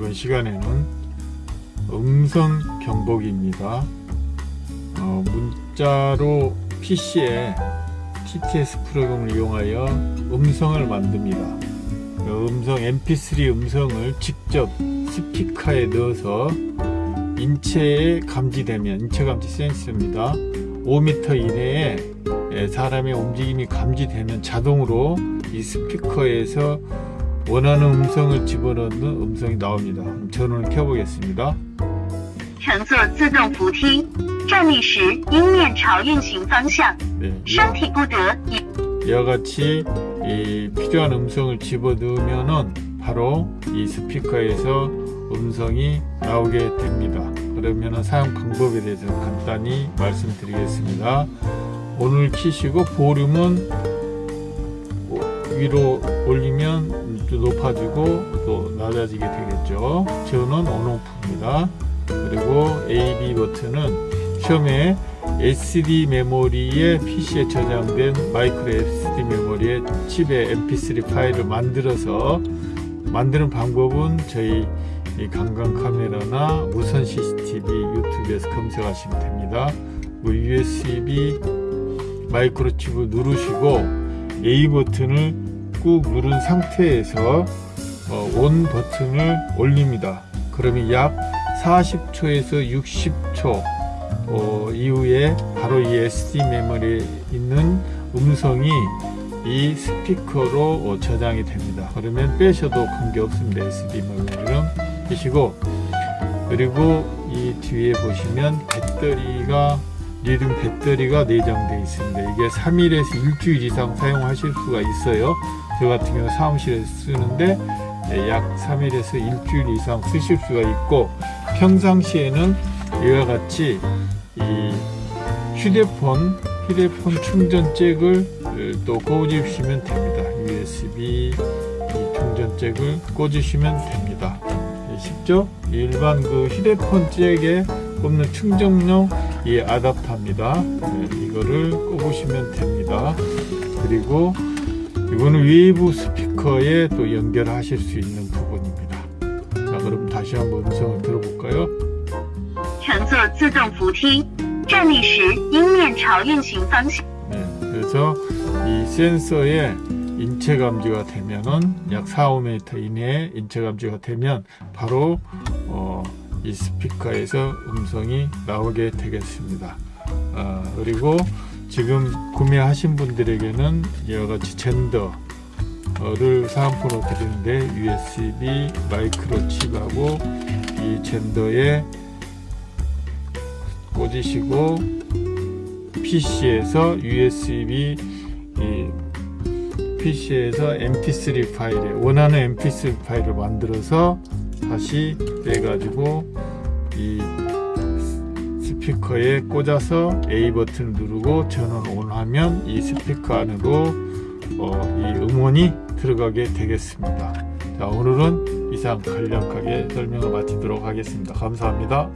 이번 시간에는 음성 경보기입니다. 어, 문자로 PC에 TTS 프로그램을 이용하여 음성을 만듭니다. 그 음성 MP3 음성을 직접 스피커에 넣어서 인체에 감지되면 인체 감지 센서입니다. 5m 이내에 사람의 움직임이 감지되면 자동으로 이 스피커에서 원하는 음성을 집어넣는 음성이 나옵니다. 전원을 켜보겠습니다. 乘坐自动扶梯，站立时应面朝运行方向， 네, 身体不得以 이와 같이 이 필요한 음성을 집어넣으면은 바로 이 스피커에서 음성이 나오게 됩니다. 그러면은 사용 방법에 대해서 간단히 말씀드리겠습니다. 오늘 키시고 볼륨은 위로 올리면 또 높아지고 또 낮아지게 되겠죠. 저는 온오프입니다. 그리고 A, B 버튼은 처음에 SD 메모리에 PC에 저장된 마이크로 SD 메모리에 칩에 MP3 파일을 만들어서 만드는 방법은 저희 이 강강 카메라나 무선 CCTV 유튜브에서 검색하시면 됩니다. 뭐 USB 마이크로칩을 누르시고 A 버튼을 꾹 누른 상태에서 어, 온 버튼을 올립니다. 그러면 약 40초에서 60초 어, 이후에 바로 이 SD 메모리에 있는 음성이 이 스피커로 어, 저장이 됩니다. 그러면 빼셔도 관계 없습니다. SD 메모리는 빼시고 그리고 이 뒤에 보시면 배터리가 리듬 배터리가 내장되어 있습니다. 이게 3일에서 일주일 이상 사용하실 수가 있어요. 저 같은 경우 사무실에서 쓰는데 네, 약 3일에서 일주일 이상 쓰실 수가 있고 평상시에는 이와 같이 이 휴대폰 휴대폰 충전 잭을 또 꽂으시면 됩니다. USB 이 충전 잭을 꽂으시면 됩니다. 네, 쉽죠? 일반 그 휴대폰 잭에 꼽는 충전용 이 아답터입니다. 네, 이거를 꼽으시면 됩니다. 그리고 이거는 외부 스피커에 또 연결하실 수 있는 부분입니다. 자, 그럼 다시 한번 음성을 들어볼까요? 乘坐自动扶梯，站立时应面朝运行方向。 네, 그래서 이 센서에 인체 감지가 되면은 약 4, 5m 이내에 인체 감지가 되면 바로 어, 이 스피커에서 음성이 나오게 되겠습니다. 아, 그리고 지금 구매하신 분들에게는 이와 같이 젠더를 사은품으로 드리는데 USB 마이크로칩하고 이 젠더에 꽂으시고 PC에서 USB 이 PC에서 MP3 파일에 원하는 MP3 파일을 만들어서 다시 빼가지고 이 스피커에 꽂아서 A 버튼을 누르고 전원 온 하면 이 스피커 안으로 어, 이 음원이 들어가게 되겠습니다. 자 오늘은 이상 간략하게 설명을 마치도록 하겠습니다. 감사합니다.